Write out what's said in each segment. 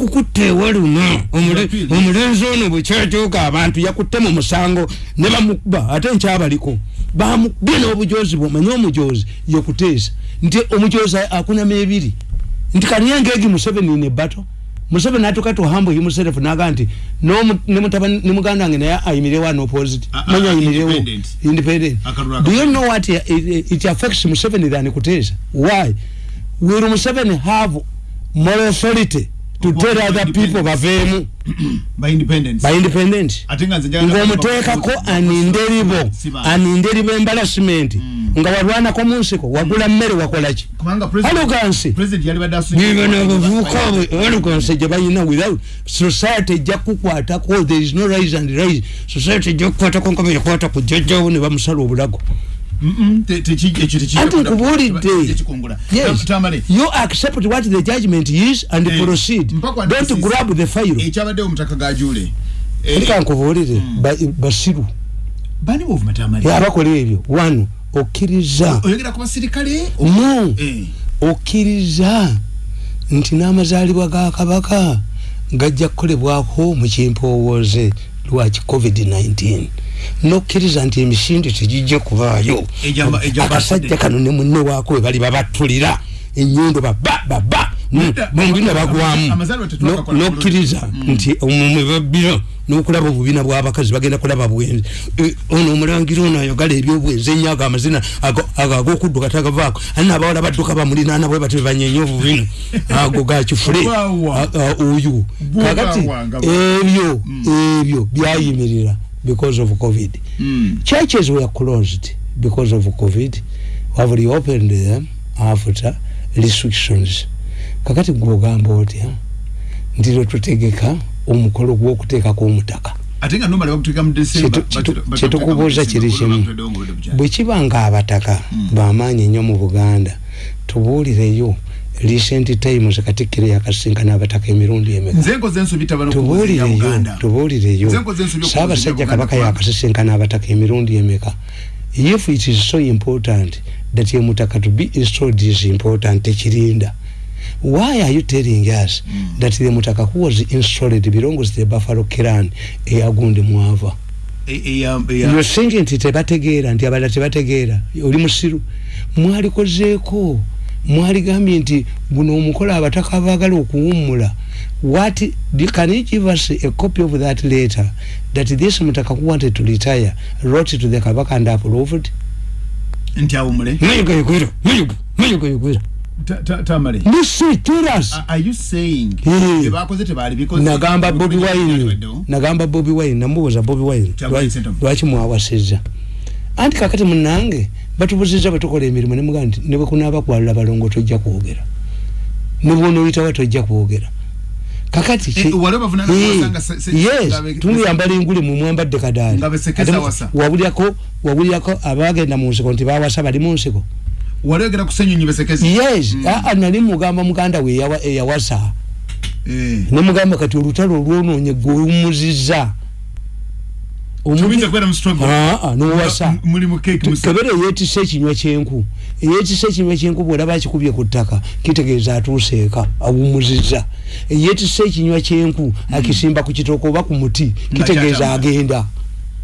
bakukutte ewaluna omulenzi ono bwekyajoga abantu yakutte mu musango ne bamukuba ate nkyabaliko bamukubye n'obujozi bwe omanye omujozi yekuteesa nti omujozi akunama ebiri nti kaniyengeegi museveni ne bato museveni atuka to humble himself naga nti ne muganda wange naye ayimirewo an opposite. Manya ayimirewo. independent. Do you know what it, it affects museveni than kuteesa? Why? Will museveni have more authority to tell other people baveemu by independence. Ng'omuteekako aninderibo aninderibo embarasiment mm. nga walwanako mu nsiko wagula mmere wakolaki alogansi nibanaabavubuka alogansi gye balina without society ejja kukwatako there is no rise and rise. Society ejja kukwatako nga beyakwata ku jjajjawo ne bamusala obulago anti nkubulidde you accept what the judgment is and hey. proceed. don't grab the file ekyabaddewo mutaka gajule ndika nkubulire mm. basiru. Abakola ebyo. One okkiriza. No. eh. okkiriza nti n'amazaalibwa ga kabaka gajja kukolebwako mu kimpowooze lwaki covid-19 nokkiriza nti emisinde tegijja kubaayo akasajja kano ne munne waako we bali babatulira enyondo baba baba bombi nga bagwamu nokkiriza mm. nti omumwe babbira nokulaba obubina bwabakazi bagenda kulaba bwenzi e, ono omulangira ono ayogala ebyobwenzi enyo ago amazina agokudduka tagavaako. Ali nabawala badduka bamulinana bwe bati bebanyenya obubina. Ago gakifule oyo kakati ebyo mm. ebyo byayimirira because of COVID. Mm. Churches were closed because of COVID. Have reopened them after restrictions. Kakati gwogamba otya ndiro tutegeka omukolo gw'okuteekako omutaka kyetukubuuza kiri kimu bwe kiba nga abataka mm. bamaanyi ennyo mu buganda tubuulireyo recent times katikiro yakasinkana abataka emirundi emekatubuulireyo saabasajja kabaka yakasisinkana abataka emirundi emeka. If it is so important that emutaka to be installed is important tekirinda why are you telling us mm. that the mutaka who was installed belongs to the buffalo clan eyagundi mwava? You're thinking nti tebategeera nti abala tebategeera. Oli musiru. Mwalikozeeko mwaligambye nti guno omukola abataka baagala okuwummula. What can you give us a copy of that letter that this mutaka who wanted to retire wrote to the kabaka and approved? Nti awumule mayuga yugwira mayuga mayuga yugwira tamale. Listen tell us. Are you saying hey. bakoze tebali because nagamba bobby wine. Nagamba bobby wine. Namubuza bobby wine. Lwaki mwawasizza anti kakati munange batubuziza batukola emirimu nemugaa nti nebwekunaaba kwalula balongo tojja kwogera. Nebwonoyitawa tojja kwogera. Kakati tumuyambala enguli mumwambadde kadaali. Wabulyako abagenda mu nsiko nti bawasa bali mu nsiko. Yes mm. aa nali mugamba muganda we eyawasa. Eh. nemugamba kati olutalo olwononye gwewumuziza kebere yetisa ekinywa kyenku. Eyetisa ekinywa kyenku bwolaba akikubye ku ttaka kitegeeza atuuseeka awumuziza eyetisa ekinywa kyenku akisimba ku kitoko oba ku muti kitegeeza agenda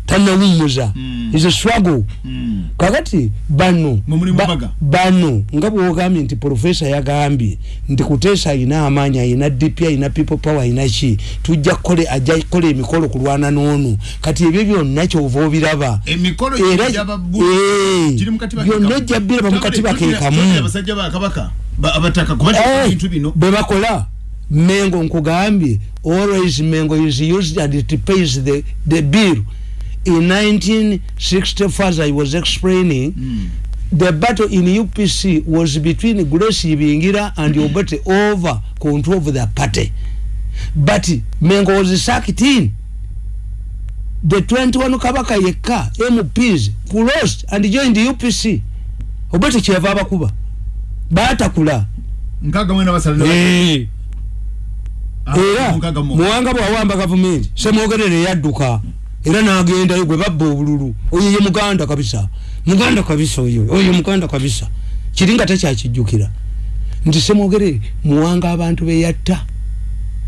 tanawumuza mm. is a struggle mm. kakati bano ba, bano nga bwogambye nti profesa yagambye nti kuteesa ayina amaanyi ayina dp ayina people power ayina ki? Tujja kukole ajja kukola emikolo kulwana n'onu. Kati ebyo byonna kyova obiraba. Byonna ojja biraba mu katiba kekamu. bwe bakola. Mengo nkugambye always mengo is used and it pays the, the bill in 1964 as I was explaining mm. the battle in UPC was between Grace Ibingira and mm. Obote over control of the party. But Mengo was sacked in. The 21 Kabaka Yeka MPs closed and joined the UPC Obote cheva bakuba bata kula nkaga mwena basalina hey. Ah, era muwanga bwawamba gavumenti semwogerere yadduka era nagendayo gwe babba obululu. Oyo ye muganda kabisa. Muganda kabisa oyo. Oyo muganda kabisa. Kiringa takyakijjukira nti semwogere muwanga abantu beyatta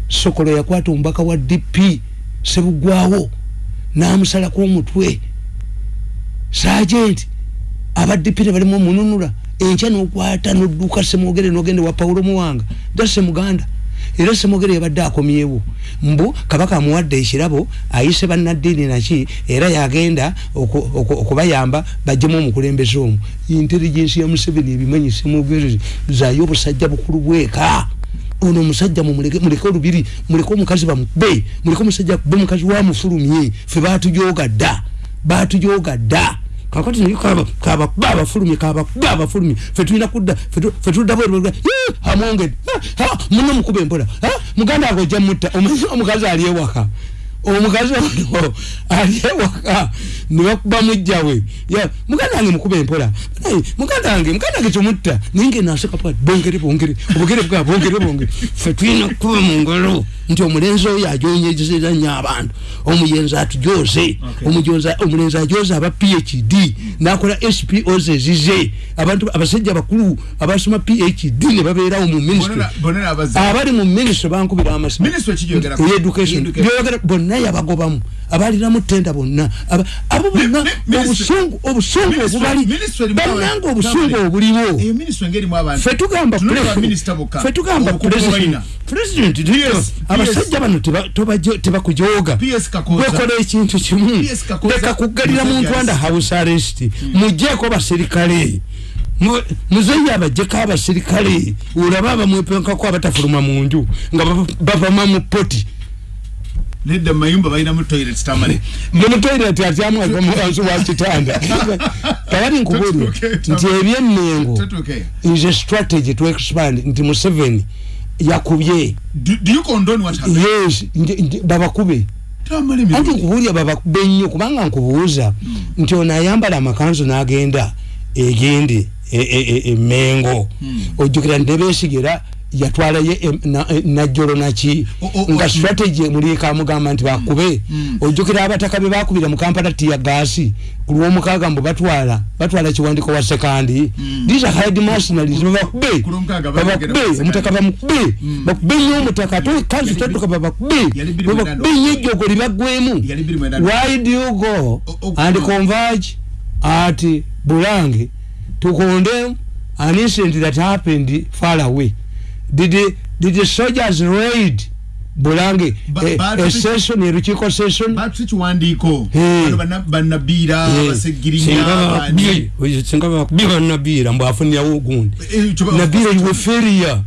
sokolo yakwata omubaka wa dp sebugwawo namusalako omutwe sajenti abadp tebalimu omununula enkya nokwata nodduka semwogere nogende wa paulo muwanga. Dase muganda era semwogere yabadde akomyewo. Mbu kabaka amuwadde ekirabo ayise bannaddiini naki era yagenda okubayamba bajjemu omukulembeze omu. Intelligensi ya museveni ebimanyi semwogere zayo obusajja bukulu bweka. Ono omusajja muleke olubiri muleke omukazi bamube muleke omusajja kube mukazi wamufulumye fe batujoga dda batujoga dda kakati naye kabakuba abafulumye kabakuba abafulumye fetulina kudda fetuludda bwe amwongedde. Muno mukuba empola. Muganda ago ojja mutta. Omukazi ali ewaka omukazi ono ali ewaka nebakuba mujjawe muganda wange mukuba empola. Muganda wange muganda wange tumutta naye ngenaseka bongere bongere. Obugere bwa bongere bongere. Fetulina kuba mu ngalo nti omulenzi oyo ajonyezeza nnyo abantu. Omuyenzi atujoze omulenzi ajoze aba phd nakola spos ezize abantu abasajja bakulu abasoma phd ne babeerawo mu ministry. Abali mu ministry bankubira amaeducation bonna yabagobamu abaliramu tenda bonna. Abo bonna obusungu obusungu obubali bannanga obusungu obuliwo. Fetugamba fetugamba president abasajja bano tebakujoga wekola ekintu kimu. Leka kugalira muntu anda house arrest. Mujeko baserikale muzeyi abajeko abasirikale. Olaba abamwepenkako abatafuluma munju nga bavama mu poti nedda mayumba balina mu toilet tamale. Mu toilet atyamu wansi wa kitanda. Kakati nkubulira nti ebyennengo is a strategy to expand. Nti museveni yakubye. Yes babakube. Anti nkubulira babakube nnyo kubanga nkubuuza. Nti ono ayambala amakanzu n'agenda egende emengo ojjukira ntebesigera yatwalayo najjolo naki nga strategy muliika amugamba nti bakube. Ojjukira abataka be bakubira mu kampala tiya gaasi ku lwomukaaga mbu batwala batwala kiwandiko wa sekandi these are hide mercenaries. Babakube. babakube. omutaka bamukube. Bakube nnyo omutaka. Kanzu tatuka babakube. babakube nnyo ejjogo libagwemu why do you go? And converge at bulange to condemn an incident that happened far away did the, did the soldiers raid bulange a session a ruchiko session batu chiwandiko banabira basegirinya singa bakubira nabira mbu afunya ugundi nabira iwe feria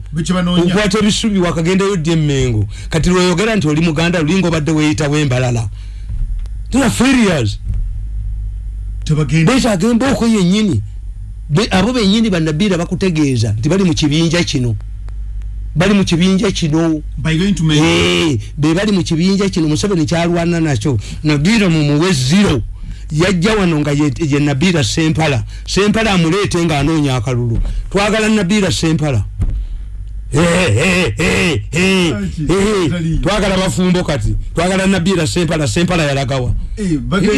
ukwata ebisubi wakagenda yo dyemengo kati lweyogera nti oli muganda lulingo badde weyita wembalala tuna ferias betagenda okwo yennyini abo benyini banabira bakutegeeza nti bali mu kibinja kino bali mu kibinja kino. Be bali mu kibinja kino museveni kyalwana nakyo. Nabira mumuwe zero. Yajja wano nga ye nabira sempala. Sempala amuleete nga anoonya akalulu. Twagala nabira sempala twagala bafumbo kati. Twagala nabira sempala sempala yalagawa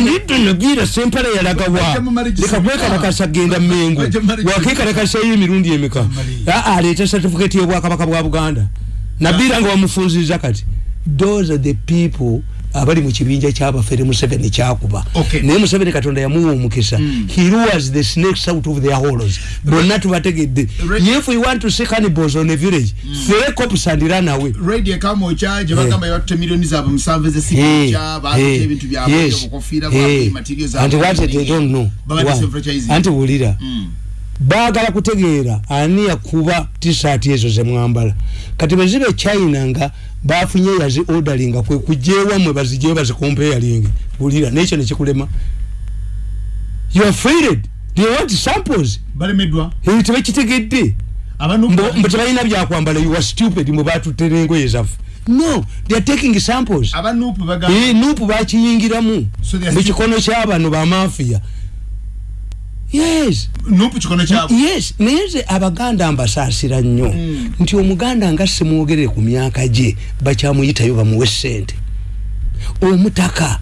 nidde nabira sempala yalagawa leka kwekalakasa genda mengo. wakekalakasayo emirundi emika aleeta certificate yobwakabaka bwa buganda. Nabira nga wamufunziza kati. Those are the people abali mu kibinja kyabafere museveni kyakuba. Naye museveni katonda yamuwa omukisa. Hmm. he was the snakes out of their holos bonna tubategedde. If we want to see cannibals on a village fere hmm. cops and run away radio kama charge bagamba yatte millions zabo musanve ze sikya baate ebintu byabo okufira bwa materials zabo and what they don't know? Anti wulira hmm. baagala kutegeera ani yakuba t-shirt ezo zemwambala kati bwezibe china nga bafunye yazi ordering kwe kujeewamwe bazijeyo bazikompeyalinge bulira nekyo nekikulema you are afraid? They want samples? Balemedwa tebakitegedde mbu tebalina byakwambala you are stupid mwe batutere engoye zaffe no they are taking samples. Nupu bakiyingiramu mukikono kyabano bamafiya yes. Nupu kikono kyabo yes. Naye abaganda mbasasira nnyo. Mm. nti omuganda nga simwogerere ku myaka gye bakyamuyitayo bamuwe sente omutaka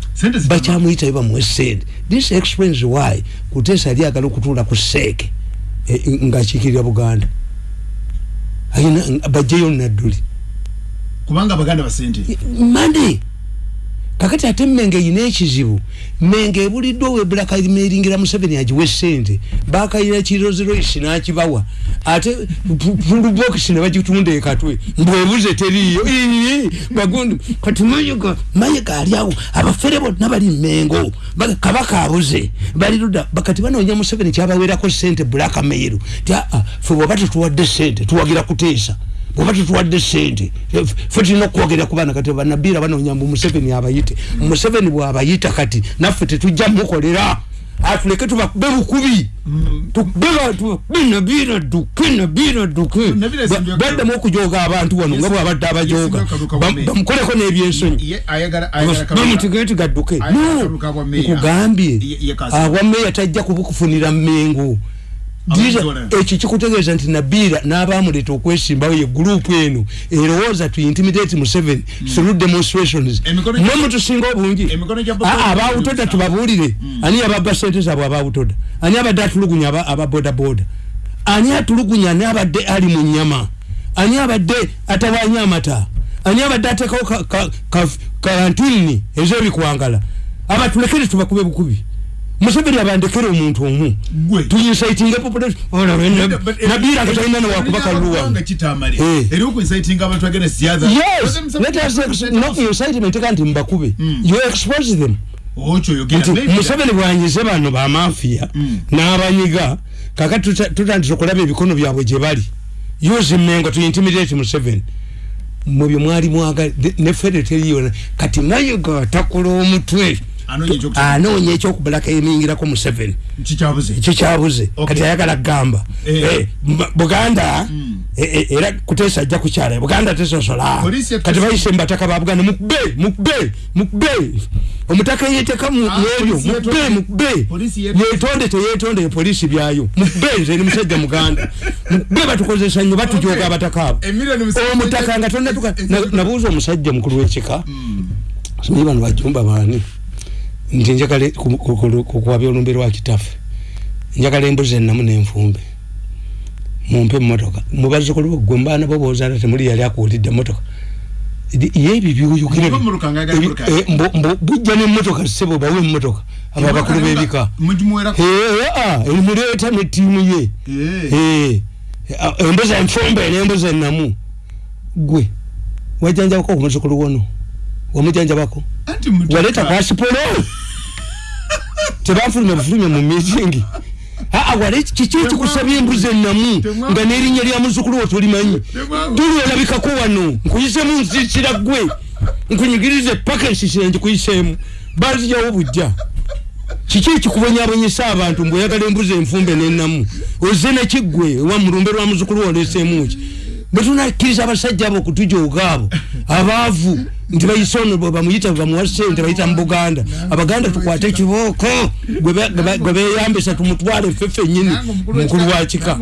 bakyamuyitayo bamuwe sente this explains why kuteesa yali agala okutuula ku seeke e, ngaakiikirira buganda. Ayina bajjeyo nadduli. Kubanga abaganda basente mane kakati ate mmenge ina ekizibu mmenge ebuliddwa webulakairingira museveni agiwe sente bakayira kiroziroisi nakibawa. Ate pulubokisi nebagitunda ekatwe mbwebuze teriyo bagundi kati mayiga mayiga aliawo abafere bonna bali mmengo kabaka abuze baliruda bakati banoonya museveni kyabawerako sente bulakameyiru ti aa fe bwaba tetuwadde sente tuwagira kuteesa bwoba tutuwadde sente fe tulina okwogerera ku baana kati banabiira banoonya mbu museveni abayite. Museveni bwabayita kati naffe tetujja mukolera. Atuleke tubakube bukubi nabiira duke nabiira duke baddamu okujoga abantu wano nga bwabadde abajoga bamukoleko n'ebyensonyi bamutigee tigadduke nkugambye. Awameya tajja kubukufunira mmengo ekyo kikutegeeza nti nabiira n'abamuleta okwesimbawo ye gurupu eno erowooza tu intimidate museveni through demonstrations. Mwe mutusinga obungi. Abawutoda tubabuulire. Ani yababba sente zaabwe abawutoda? Ani abadde atulugunya ababodaboda ani atulugunya ani abadde ali mu nyama ani abadde atawanya amata? Ani abadde ateekawo karantini ez'ebikwangala? Abatulekere tubakube bukubi museveni abandekere omuntu omu. Tuyinsaitinge populationnabira katalina nawakubaka luwaincitement kandi mbakube hmm. you expose them. Museveni bwanyize bano bamafia hmm. n'abanyiga kakati tutandise okulaba ebikono byabwe gye bali. Use mengo tuintimidate museveni mubyo mwali mwaga ne federo teriyona kati mayiga takola omutwe anoonya ekyokubulaka emiyingirako museveni. Ekyo kyabuze kati ayagala kugamba. Eh. Eh, buganda hmm. eh, era kuteesa ajja kukyala. Buganda tesosola kati bayise mubataka ba buganda mukube mukube mukube. Omutaka yeteka mwebyo ah, mukube mukube. yetonde teyetonde epolisi byayo. Mukube nze ni musajja muganda. Mukube batukozesa nnyo batujoga abataka abo. Omutaka nga nabuuza omusajja mukulu wekika. Hmm. simanyi bano bajumba baani nti njagala kukwabya olumbe lwa kitaffe njagala embuzi enamu nenfumbe. Mumpe mumotoka mubazukulu gwe mbaana bo bozaala temuli yali akuwulidde motoka yeebyo byuyugire bujja nemotoka sebo bawe emotoka abo abakulu bebika. Emuleeta netiimu ye. Embuzi enfumbe nembuzi enamu gwe wajanjabako kumuzukulu wono wamujanjabako waleta pasipolo tebafulumya bufulumya mu mitingi aa wale kiki ekikusabya embuzi enamu nga nerinnya lya muzukulu wo tolimanyi tuli olabikako wano. Nkuyisemu nsisira gwe nkunyigirize paka ensisira nkikuyiseemu bazijawo bujja kiki ekikubonyabonyesa abantu mbweoyagala embuzi enfumbe nenamu oze nekiggwe wa mulumbe lwa muzukulu wo oleseemuki bwetunakkiriza abasajja abo okutujooga abo abaavu nti bayise ono bamuyita bamuwa sente bayita mu buganda. Abaganda tukwate ekibooko gwe beyambisa tumutwale ffe ffennyini mukulu wa kika.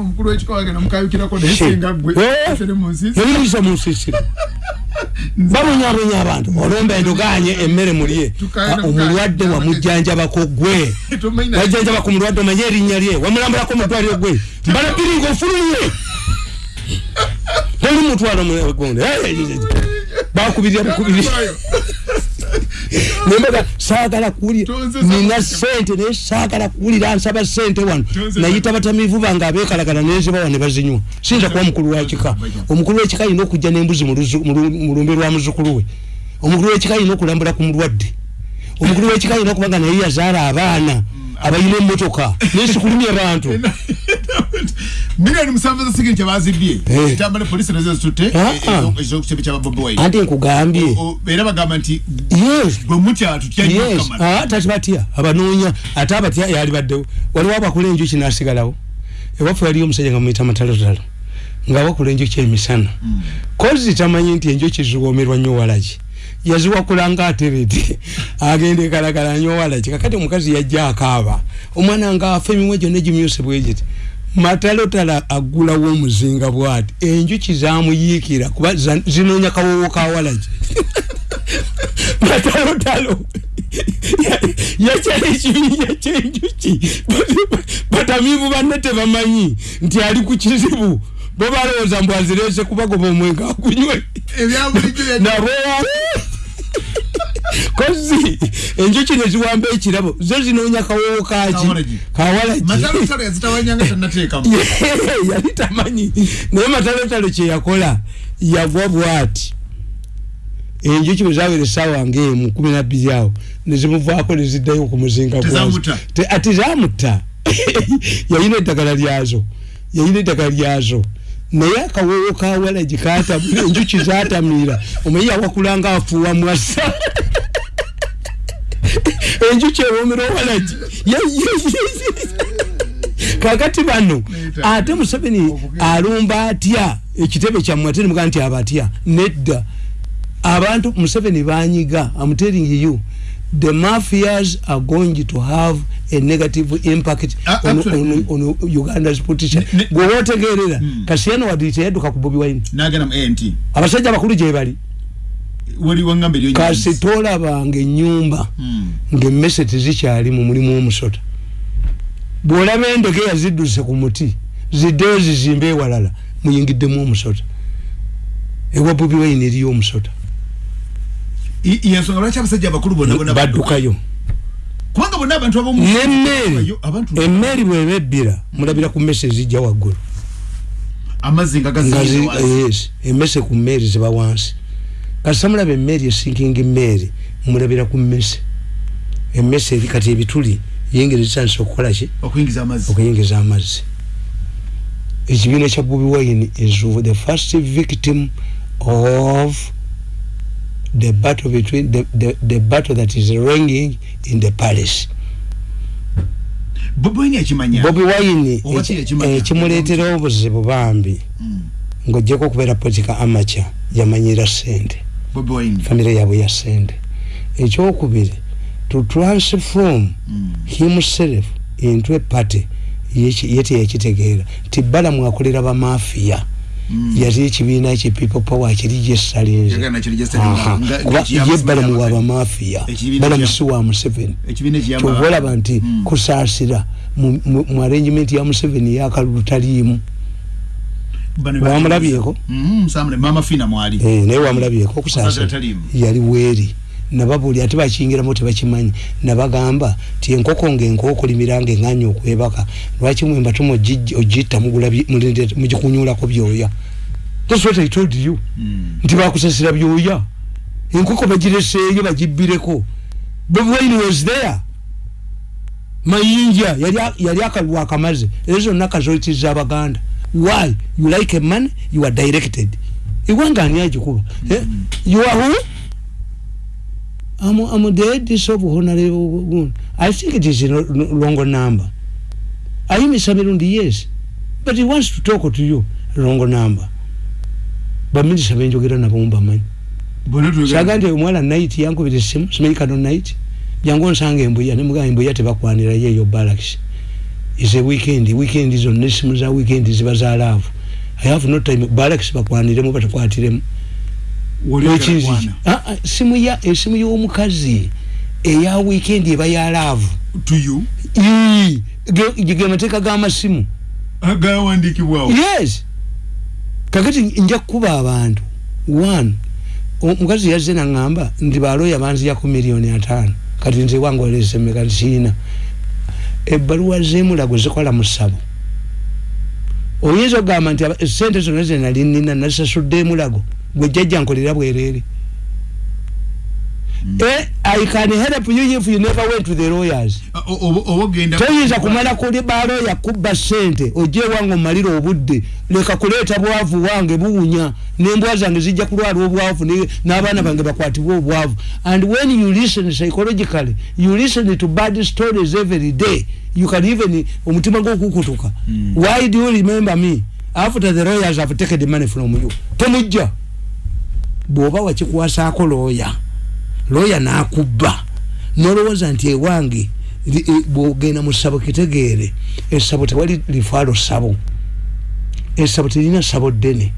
nemuyisa mu nsisiro babonyabonya abantu olomba endoganye emmere mulye omulwadde wamujjanjabako gwe wajjanjabako mulwadde omanye erinnya lye. Wamulambulako mutwaliro gwe mbala biri mutwalo mugonde bakubirira bukubirira nembaga sagala kuwulira. Nina sente naye sagala kuwulira nsaba sente wano. Nayita batamivu bange abekalagala nenzibawa ne bazinywa. Siyinza kuba mukulu wakika omukulu wekika yina okujja nembuzi mu lumbe lwa muzukulu we. Omukulu wekika yina okulambula ku mulwadde. Omukulu wekika yina okubanga naye yazaala abaana abayina emotoka nesikulumya bantu. Milioni musanvu za sigiri kyabazibye eh. kitambale polisi nazo zitutte ah, ah. ezokukyebe kyaba bobi wine. Anti nkugambye. Era bagamba nti bwe mutya ah tati batya abanoonya ate abatya yali baddewo. Waliwo abakula enjuki nasigalawo. Ewaffe waliyo omusajja nga muyita matalotalo nga wakula enjuki emisana. Mm. kozi tamanyi nti enjuki ziwomerwa nnyo walaki yaziwakula nga atereti agenda ekalagala nnyo walaki kakati omukazi yajja akaaba omwana nga afa emimwe gyonna gimyuse bwegiti matalotala agulawo omuzinga bwati enjuki zamuyiikira kuba zinoonya kawowo kawalagi matalotalo yakyala ekibinja kyenjuki batamivu banne tebamanyi nti ali ku kizibu bo balowooza mbu azirese kubagoba omwenga akunywe nabo kozi enjuki neziwamba ekirabo zo zinoonya kawowo kaki kawalagiyali tamanyi naye matalotalo kyeyakola yagwa bwati. Enjuki bwezawera esawa ngaemu kumi nabiri awo. Nezimuvaako neziddayo kumuzinga ati zamutta yayina eddagala lyazo. Yayina eddagala lyazo naye akawowo kawalagi enjuki zatamira omanyi yawakulanga afuuwa mwasa. Enjuki ewomera owalagi kakati bano ate museveni alumba atya ekitebe kyammwe ate nimuga nti abatya nedda. Abantu museveni banyiga am telling you the mafias are going to have a negative impact uh, on, on, on uganda's politician. Gwewotegerera mm. kasiyano wadite yaduka ku bobi wine. Abasajja bakulu gyebali kasi tolabanga enyumba mm. ngaemmese tezikyali mu mulimu omusota. Bwolaba endege yazidduse ku muti ziddeyo zizimbe ewalala muyingiddemu omusota. Ewa bobi wine eriyo omusota yensonga lwaki abasajja abakulu bonna baddukayo. Kubanga bonna abantu nemeeri emmeeri bweba ebbira mulabira ku mmese ezijja waggulu. Amazzi yes emmese ku mmeeri ziba wansi. Kasita mulaba emmeeri esinkinga emmeeri mulabira ku mmese. Emmese eri kati ebituli yingeri zitandisa okukola ki? Okuyingiza amazzi. Ekibiina kya bobi wine is the first victim of the battle between the, the, the battle that is ringing in the palace bobi wine ekimuleetera obuzibu bambi mm. ngaogyeko okubeera politika amacha yamanyira sente famire yabwe ya sente ekyokubiri to transform mm. himself into a party yete yakitegeera tibalamu akolera bamafiya Mm. Yali ekibiina kye people power kiri gyesalinze kuba ye balamu wa bamafiya balamusi wa museveni. kyoba olaba nti mm. kusaasira mu arrangement ya museveni yakalulu taliimu wamulabyeko? Mm-hmm, eh, naye wamulabyeko okusaasira yali weeri nababuli ate bakiyingiramu tebakimanyi. Nabagamba ti enkoko ngaenkoko limiranga enganya okwebaka lwaki mwemba tuma ogitta mugikunyulako byoya? Thats what i told you. Mm. nti bakusasira byoya. Enkoko bagireseeyo bagibbireko. Bwaini was there mayinja yali akalwa akamaze. Ezo zonna kazoitiza abaganda why? You like a man you are directed. Iwanga ani agikuba? Eh? you are who I'm, I'm the head of honorable I think it is a longer number. Are you Mr. Mirundi? Yes. But he wants to talk to you. Longer number. But is a venture get on a bomba man. Sagante mwala night yangu with the same smake on night. Yangon sang and we and Muga and Boyate Bakwanira ye your barracks. It's a weekend. The weekend is on Nismuza weekend is Bazaar love. I have no time barracks Bakwanira but Ah, ah, simu ya esimu eh, y'omukazi eya weekend eba ya love. To you? Ge mateeka g'amasimu agawandiikibwawo yes. Kakati nja kukuba abantu. One omukazi yazze naŋŋamba nti baloya banziyako miliyoni ataano. Kati nze wange olesemeka kiina ebbaluwa z'emulago zikola mu ssabo. Oyinza okugamba nti sente zonna zenali nina nasasudde emulago gwe jjajja nkolera bwerere. Mm. eh, i can help you if you never went to the lawyers. Toyinza kumala kuli baloya kubba sente ojje wange omalira obudde. Leka kuleeta bwavu wange buwunya nembwa zange zijja kulwala obwavu n'abaana bange bakwatibwa obwavu. And when you listen psychologically you listen to bad stories every day you can even omutima gwokukutuka mm. why do you remember me? After the lawyers have taken the money from you temujja bwoba wakikuwasaako looya looya nakubba nolowooza nti ewange e, bwogenda mu ssabo kitegeere essabo tewali lifaalo ssabo. Essabo terina ssabo ddene.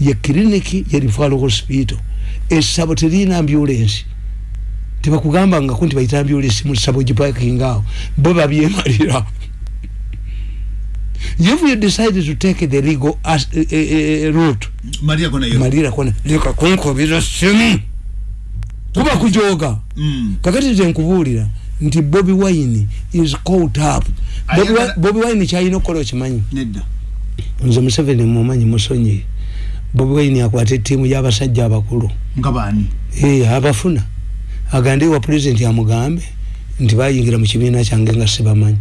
Ye kiriniki ye lifaalo hospital. Essabo terina ambulensi tebakugambangako nti bayita ambulensi mu ssabo gipakinga awo. Bo babyemalira if you decide to take the legal as, uh, uh, route? Maria kona yo maria kona leka konko bizo simu kuba kujoga. Mm. kakati ze nkubulira nti Bobby Wine is caught up. Bobby, wa, Bobby Wine chayina okukola okimanyi? Nedda. Nze Museveni mumanyi musonyi Bobby Wine akwate tiimu y'abasajja abakulu. Nga baani? Ee abafuna. Agande wa president amugambe nti bayingira mu kibiina kyange nga sibamanyi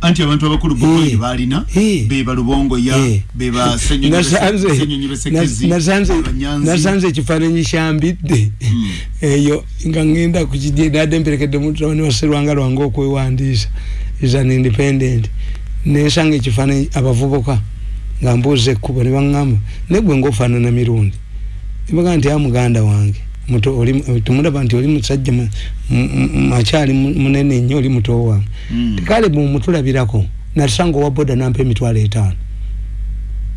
anti abantu abakulu bwe balina beba lubongo ya beba nasanze ekifaananyi kyambidde hmm. eyo nga ngenda kukidadde mperekedde mutone waserwanga lwange okwewandiisa. Is an independent. Nensanga ekifaananyi abavubuka nga mbuuza ekkubo ne baŋŋamba negwe ngaofaanana mirundi? Ibaga nti amuganda wange. muto oli tumulaba nti oli musajja makyali munene nnyo oli muto wange mm. kale mumutulabirako nasanga owa boda nampa emitwalo etaano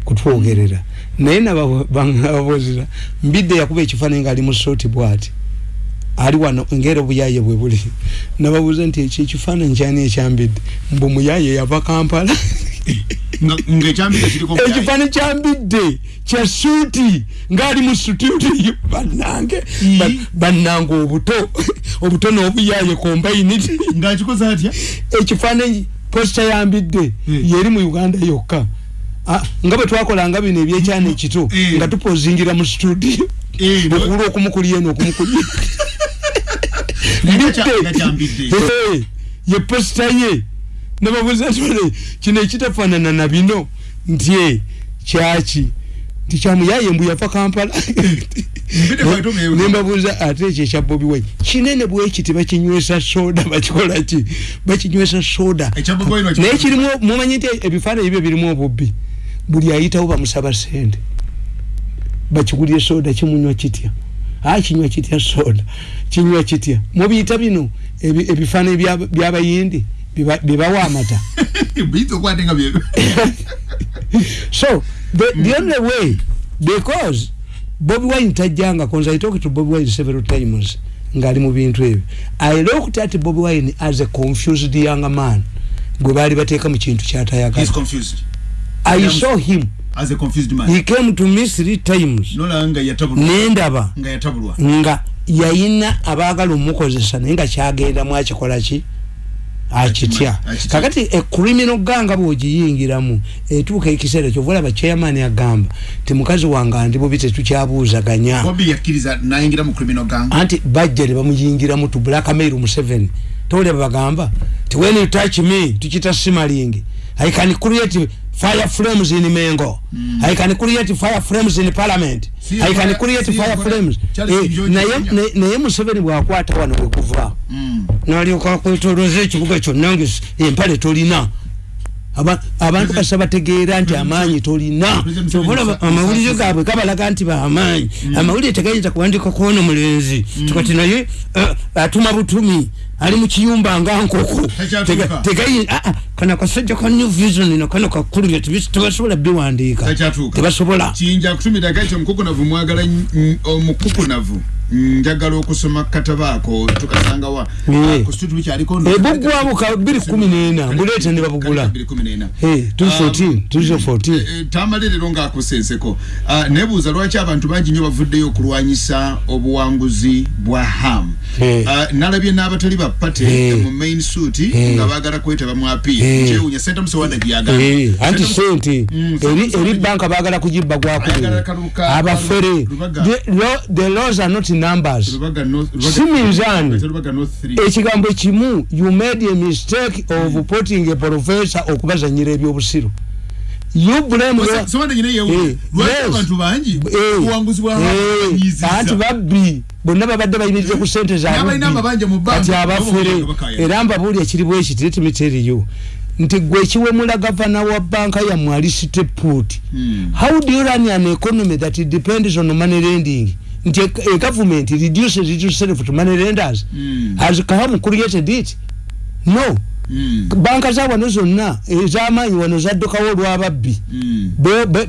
kutwogerera naye nababuzira mbidde yakuba ekifaananyi ngaali mu sooti bwati. Ali wano ngera obuyaye bwe buli. Nababuuza nti ekyo ekifaananyi kyani ekyambidde? Mbu muyaye yava kampala ekifaananyi kyambidde kya suuti ngaali mu situti bannange bannange obuto obuto n'obuyaye kombainiti ekifaananyi posita yambidde yeri mu uganda yokka. Nga bwe twakolanga bino ebyekyana ekito nga tupozingira mu studio. Okubula okumukulya eno okumukulya ye posita ye nababuza tole kino ekitafaanana na bino? Nti kyaki? Nti kyamuyaye mbu yafa kampala. Nembabuuza ate ekyo ekya bobi wine? Kinene bwekiti bakinywesa soda bakikolaki bakinywesa soda. Naye kirimu mumanyi nti ebifaananyi byo birimu obubbi. Buli ayitawo bamusaba sente bakigulye soda kimunywa kitya? A kinywa kitya soda? Kinywa kitya? Mubiyita bino? Ebifaananyi byabayindi bibawa amata. So the, the only way because bobi wine tajanga cause i talked to bobi wine several times ngali mu bintu ebyo. I looked at bobi wine as a confused young man. Gwe baali bateeka mu kintu kyatayagala i saw him. As a confused man. He came to me three times. Nendaba nga yayina abaagala omukozesa naye nga kyagenda mwakikola ki akitya kakati ekrimino ganga bwogiyingiramu etuuka ekiseera kyovaolaba chairman agamba ti mukazi wange andi bubi tetukyabuuzaganya anti bajja ne bamuyingiramu tu blackmail museven toleba bagamba ti when you touch me tukita simaling i can create fire flames in mengo. Mm. i can create fire flames in parliament. See, i can create fire flames eh, naye museveni bwakwata wano wekuva mm. nalyoka kwetoloza ekibuga kyonna empale tolina abantu basa bategeera nti amaanyi tolina. Amawulire gaabwe gabalaga nti baamaanyi mm. amawulire tegayinza kuwandika kuona mulenzi. Mm. tukati naye eh, atuma butumi ali mukiyumba nga nkoko. Kana kasajja ka new vision no kana kakulira tebasobola biwandiika? Tebasobola. Kiyinja kutumira gaito omukukunavu mwagala omukukunavu njagala okusoma katabaako tukasanga wa? Kustutu kyaliko ebugwamu ka 214 mbuleeta ne babugula 214 tamaliriro ngaakusenseko ah, nebuuza lwaki abantu bangi nnyo bavuddeyo okulwanyisa obuwanguzi bwa ham? Ah, nalabye n'abatali ba pate mu main suit nga baagala kwetaba mu apiiri kyewunya sente musewanda gyagamba anti sente mm, eri banka baagala kugibba gwakubiri abafere. The laws are not numbers. Siminzani ekigambo kimu you made a mistake of mm. putting a professor okubazanyira ebyobusiru anti babbi bonna babadde bayimirize ku sente zakati abafere era mbabuulya kiri bwekiti letimiteriyo nti gwe ekiwemula gavana wa banka yammwe alisite put hmm. how do you run an economy that depends on money lending nti a government reduces itself to money lenders mm. has come created it no mm. banka za wano zonna ez'amaanyi wano zaddukawo olw'ababbi mm.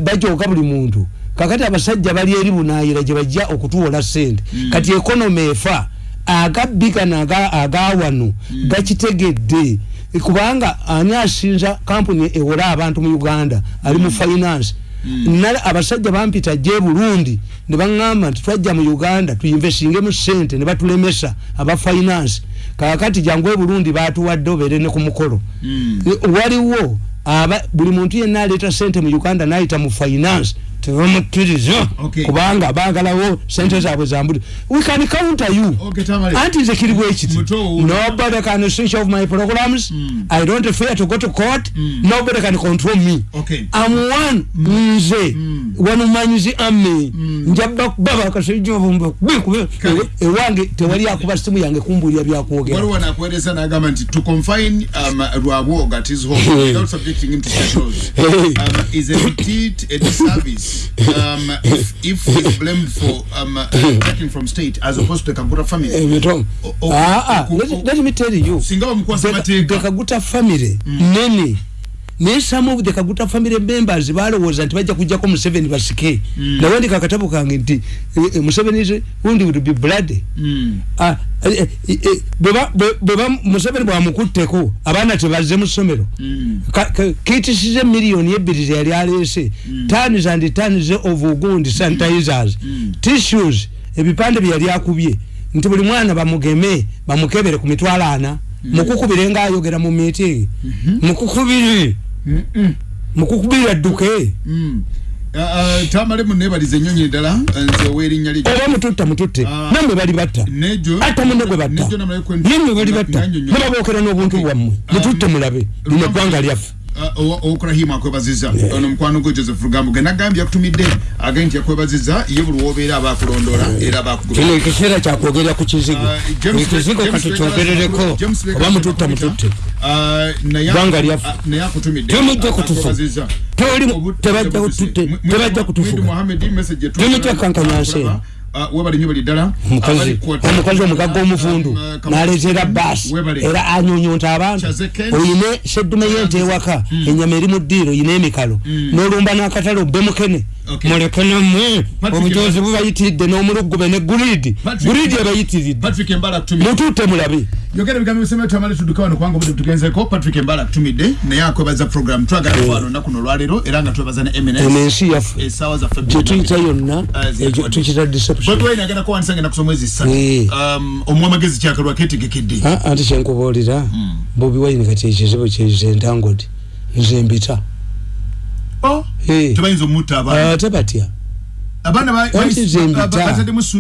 bajooka buli muntu kakati abasajja bali eri bunaayira gye bajja okutuwola sente mm. kati ekonomi efa agabbi gano aga wano mm. gakitegedde kubanga ani asinza kampuni ewola abantu mu uganda ali mu finance mm. nale abasajja bampita je burundi ne baŋŋamba nti twajja mu uganda tuyinvestingemu sente ne batulemesa aba finance. Kakati jangu e burundi batuwadde obeere ne ku mukolo. Mm. waliwo aba buli muntu yenna aleeta sente mu uganda nayita mu finance tebamukkiriza. Kubanga bagalawo sente zaabwe zambuli. We can counter you. Anti nze kiri bwekiti nobody can switch off my programs. Mm. i don't fear to go to court. Mm. nobody can control me. Okay. i'm one. Mm. nze. Mm. wanumanyizi ame mm. njaba kubaba kasijovumba ewange tewali akuba simu yange kumbulya byakwogera. Waliwo nakuweereza nagamba nti to confine um, rwabwoga at his home without subjecting him to specials um, is a retreat a disservice um, if, if he's blamed for um, uh, taking from state as opposed to the Kaguta family. Eh, oh, oh, ah, ah, let, let me tell you, the, the Kaguta family, mm. nene, naye some of the kaguta family members balowooza nti bajja kujjako museveni basike mm. nawandika akatabo kange nti uh, museveni wundi would be blood mm. uh, uh, uh, museveni bwamukutteko abaana tebazze mu ssomero mm. kitisize miliyoni ebbiri zeyali aleese mm. tans and tans of ugundi sanitizers mm. tissues ebipande byeyali akubye nti buli mwana bamugeme bamukebere ku mitwalo ana mm. mukukubire ngaayogera mu meeting mm -hmm. mukukubire mukukubira dduke. Mm. uh, uh, tamale munebalize enyonyi ddala nze owerinnya li oba mututta mututte. Uh, namwe bali batta. Ata munne gwe batta. namwe bali batta. mubabookera n'obuntu bwammwe. Mututte mulabe. Lino eggwanga lyaffe okurahimu akwebaziza ono mukwano gwe joseph rugambo ge nagambye yakutumidde. Agee nti yakwebaziza ye buli wobeera abakulondola era bakino ekiseera kyakwogerera ku kizigo. Ekizigo katukyogerereko oba mututta mututte gwanga lyaffe temujja kutufa tebajja kutufuga temujja kankanyansi Uh, webali nyo bali dala mukazi omukazi omugaga omufundu um, uh, naleetera baasi era anyonyonta abantu. Oyine seddume yente ewaka mm. enyama eri mu ddiiro oyine emikalo mm. n'olumba n'akatale obbe mukene muleke nammwe. Obujozi bubayitiridde n'omulugube ne gulidi. Gulidi ebayitiridde mututte mulabe yogera ebigambo bisembe twamale tudduka wano kubanga obudde tugenzeko patrick embala akutumidde. Naye akwebaza program. Twagala kwano nnaku nolwaleero era nga twebaza ne eminensi yaffe esaawa zaffe gyetuyita yonna tukita deceptionbwetwainagenda kuwanisa ngenda kusoma mwezi ssatu um, omu amagezi kyakalwa ketegekedde anti kyenkubuulira hmm. bobi wine kati ekizibu kyezentangodi nze mbita oh, tebayinza omutta abaana tebatya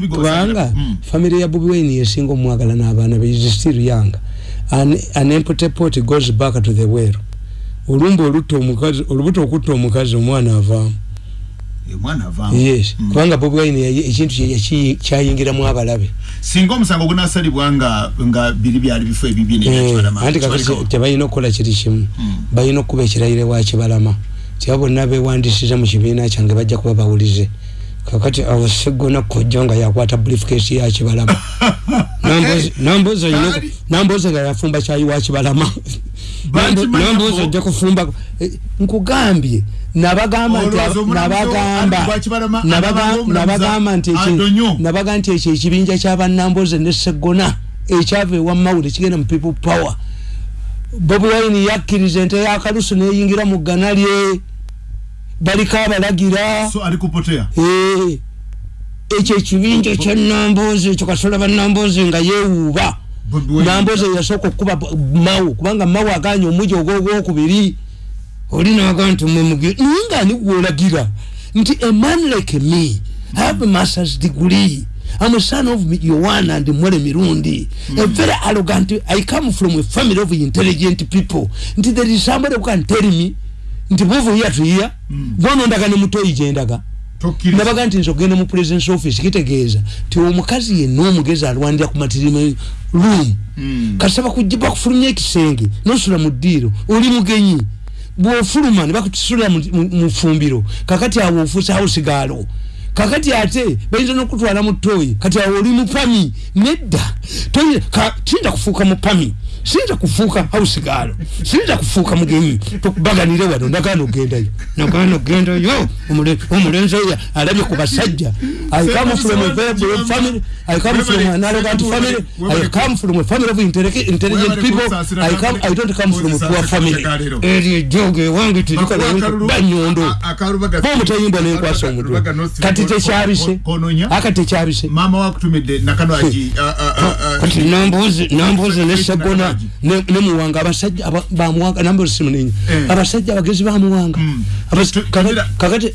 kubanga mm. famire ya bobi wine yesinga omwagala n'abaana be is still young an, an empty pot goes back to the well olumba olutta omukazi olubuto okutta omukazi omwana avaamu yes. Mm. kubanga bobi wine ekintu kyayingiramu abalabe. Singa omusango gunasalibwa nga biri byali bifo ebibyeanti kakati tebalina okukola kiri kimu. Mm. balina okuba ekirayire wa kibalama. Tiba bonna bewandisiza mu kibiina kyange bajja kuba bawulize kakati awo segona kojja nga yakwata briefcase ya kibalama. Namboza nga yafumba kyayi wa kibalama namboza ojja kufumba eh, nkugambye. Nabagamba nti ekyo ekibinja kyabanamboze ne segona ekyava ewa mawule kigenda mu people power. Bobi wine yakkiriza ente yakalusu neyingira mu ggana lye. Baliko abalagira. Ekyo ekibinja ekyanambozi ekyo kasola banambozi nga yewuuba nambozi yasooka okukuba mawu kubanga mawu aganya omuji ogwogwokubiri oli naga nti mwemuge naye nga ani gwolagira nti a man like me have a masters degree I'm a son of Yohana and Mwere Mirundi. Mm. A very arrogant. I come from a family of intelligent people. Nti there is somebody who can tell me nti bwova ya tuya bwono ndaga ne mutoyi jendaga nabaga nti nsogende mu president's office kitegeeza ti omukazi yenna omugezi alwanira ku matirime room. Mm. kasaba kujiba kufulumya ekisenge nosula mu ddiiro oli mugenyi. Bwofuluma ne bakutisula mu fumbiro kakati awo ofuusa hausigaalo kakati ate bayinza nokutwala mu toyi kati awo oli mupami nedda. Tinda kufuuka mupami siyinza kufuuka hausigalo siyinza kufuuka mugenyi tukubaganire wano. Nagana ogendayo nagana ogendayo omulenzi oyo alabye ku basajja i come from a very broad family. I come from an arrogant family. I come from a family of intelligent people. I come i don't come from a poor family. Eri ejoge wange tirikanabanyondo bomutayimbwa nenkwasa omutwe kati tekyabise aka tekyabise mama wakutumidde nakano aji kati nambuzi nambuzi nesagona nemuwanga abasajja bamuwanga nambuzi simunenya abasajja abagezi bamuwanga. Kakati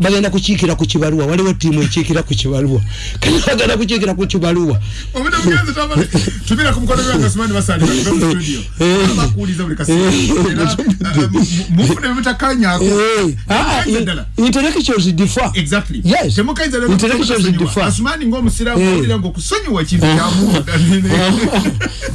bagenda kukiikira ku kibaluwa. Waliwo tiimu ekiikira ku kibaluwa. Kati bagenda kukiikira ku kibaluwa. Intellectuals differ. Exactly. Yes. Intellectuals differ. Asumani ng'omusiraamu owulira ng'okusonyiwa ekintu kyamuda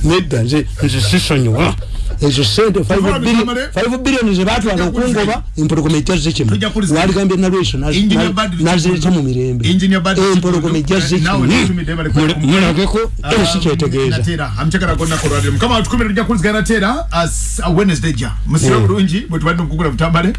nedda nze nze sisonyiwa. Ezo sente 5 billion zebatwala okungoba empologoma ejazze kimu. Waligambye nalweso nazireeta mu mirembe. Empologoma ejazze kimu. mulageko? Era sikyetegeeza. Mukama watukumira tujja kulizigana teera wednesday ja. Musira bulungi bwe tubadde mukugula butambale